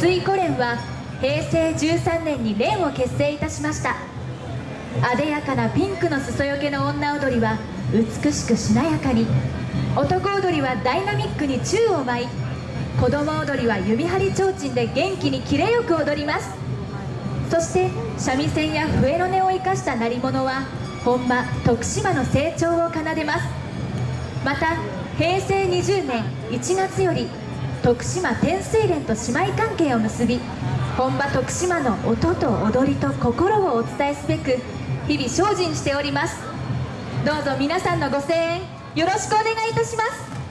水湖連は平成13年に連を結成いたしました。あでやかなピンクの裾よけの女踊りは美しくしなやかに。男踊りはダイナミックに宙を舞い子供踊りは指張り提灯で元気にキレよく踊ります。そして三味線や笛の音を生かした鳴り物は本場徳島の成長を奏でます。また平成20年1月より徳島天水連と姉妹関係を結び本場徳島の音と踊りと心をお伝えすべく日々精進しております。どうぞ皆さんのご声援よろしくお願いいたします。